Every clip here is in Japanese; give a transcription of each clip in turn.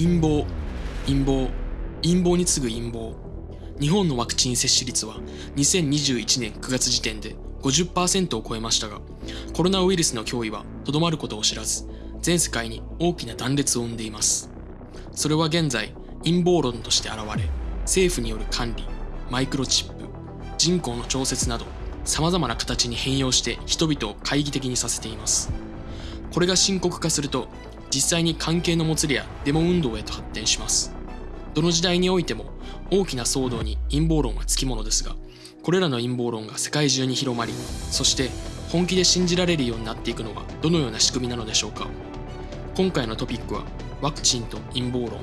陰謀陰謀陰謀に次ぐ陰謀。日本のワクチン接種率は2021年9月時点で50%を超えましたがコロナウイルスの脅威はとどまることを知らず全世界に大きな断裂を生んでいます。それは現在陰謀論として現れ政府による管理マイクロチップ人口の調節など様々な形に変容して人々を懐疑的にさせています。これが深刻化すると実際に関係のもつれやデモ運動へと発展します。どの時代においても大きな騒動に陰謀論はつきものですがこれらの陰謀論が世界中に広まりそして本気で信じられるようになっていくのはどのような仕組みなのでしょうか。今回のトピックはワクチンと陰謀論。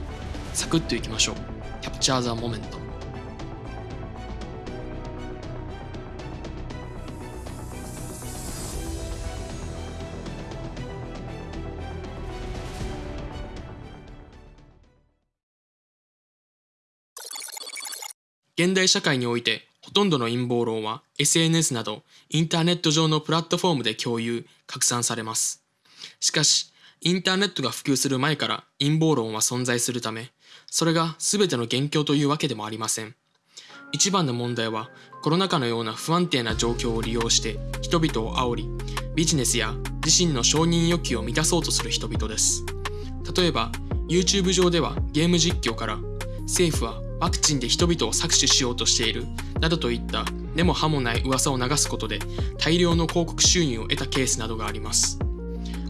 サクッといきましょう。キャプチャーザモメント現代社会においてほとんどの陰謀論は SNS などインターネット上のプラットフォームで共有、拡散されます。しかし、インターネットが普及する前から陰謀論は存在するため、それが全ての元凶というわけでもありません。一番の問題はコロナ禍のような不安定な状況を利用して人々を煽り、ビジネスや自身の承認欲求を満たそうとする人々です。例えば、YouTube 上ではゲーム実況から政府はワクチンで人々を搾取しようとしているなどといった根も葉もない噂を流すことで大量の広告収入を得たケースなどがあります。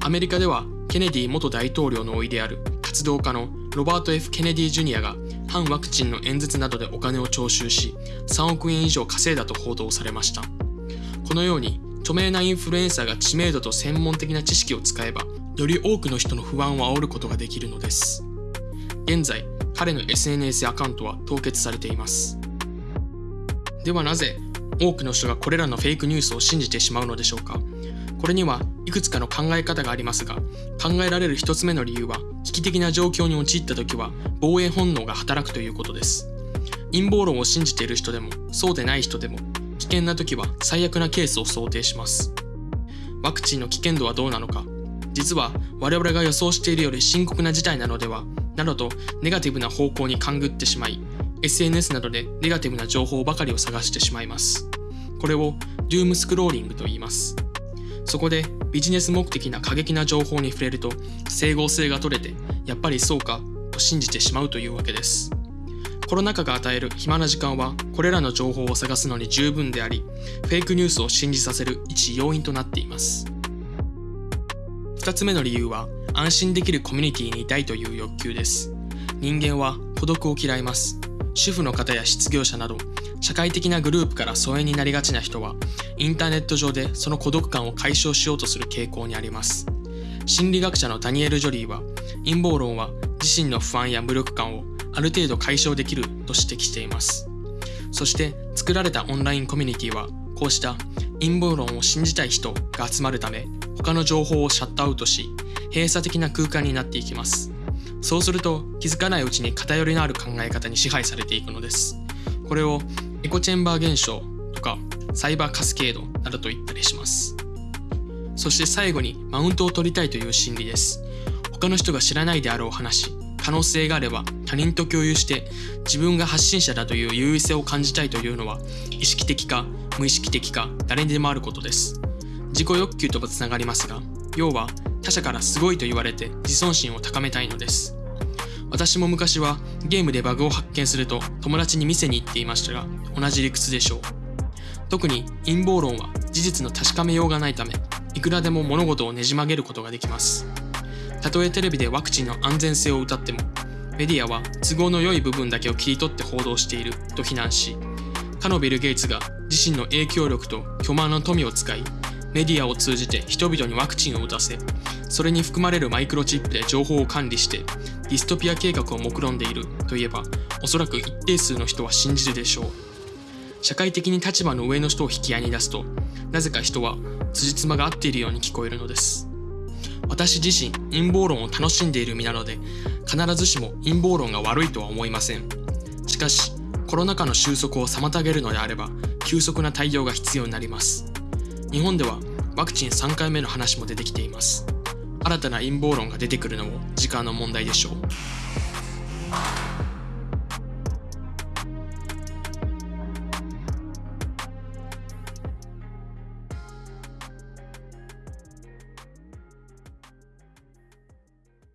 アメリカではケネディ元大統領の甥である活動家のロバート・ F・ ケネディ・ジュニアが反ワクチンの演説などでお金を徴収し3億円以上稼いだと報道されました。このように著名なインフルエンサーが知名度と専門的な知識を使えばより多くの人の不安を煽ることができるのです。現在彼の SNS アカウントは凍結されています。ではなぜ多くの人がこれらのフェイクニュースを信じてしまうのでしょうか？これにはいくつかの考え方がありますが考えられる一つ目の理由は危機的な状況に陥った時は防衛本能が働くということです。陰謀論を信じている人でもそうでない人でも危険な時は最悪なケースを想定します。ワクチンの危険度はどうなのか？実は我々が予想しているより深刻な事態なのではなどとネガティブな方向に勘ぐってしまい SNS などでネガティブな情報ばかりを探してしまいます。これをドゥームスクローリングと言います。そこでビジネス目的な過激な情報に触れると整合性が取れてやっぱりそうかと信じてしまうというわけです。コロナ禍が与える暇な時間はこれらの情報を探すのに十分でありフェイクニュースを信じさせる一要因となっています。2つ目の理由は安心できるコミュニティにいたいという欲求です。人間は孤独を嫌います。主婦の方や失業者など、社会的なグループから疎遠になりがちな人は、インターネット上でその孤独感を解消しようとする傾向にあります。心理学者のダニエル・ジョリーは、陰謀論は自身の不安や無力感をある程度解消できると指摘しています。そして作られたオンラインコミュニティは、こうした陰謀論を信じたい人が集まるため、他の情報をシャットアウトし、閉鎖的な空間になっていきます。そうすると気づかないうちに偏りのある考え方に支配されていくのです。これをエコーチェンバー現象とかサイバーカスケードなどと言ったりします。そして最後にマウントを取りたいという心理です。他の人が知らないであろう話、可能性があれば他人と共有して自分が発信者だという優位性を感じたいというのは意識的か無意識的か誰にでもあることです。自己欲求ともつながりますが、要は他者からすごいと言われて自尊心を高めたいのです。私も昔はゲームでバグを発見すると友達に見せに行っていましたが同じ理屈でしょう。特に陰謀論は事実の確かめようがないためいくらでも物事をねじ曲げることができます。たとえテレビでワクチンの安全性を謳ってもメディアは都合の良い部分だけを切り取って報道していると非難しかのビル・ゲイツが自身の影響力と巨万の富を使いメディアを通じて人々にワクチンを打たせそれに含まれるマイクロチップで情報を管理してディストピア計画を目論んでいるといえばおそらく一定数の人は信じるでしょう。社会的に立場の上の人を引き合いに出すとなぜか人は辻褄が合っているように聞こえるのです。私自身陰謀論を楽しんでいる身なので必ずしも陰謀論が悪いとは思いません。しかしコロナ禍の収束を妨げるのであれば急速な対応が必要になります。日本ではワクチン3回目の話も出てきています。新たな陰謀論が出てくるのも時間の問題でしょう。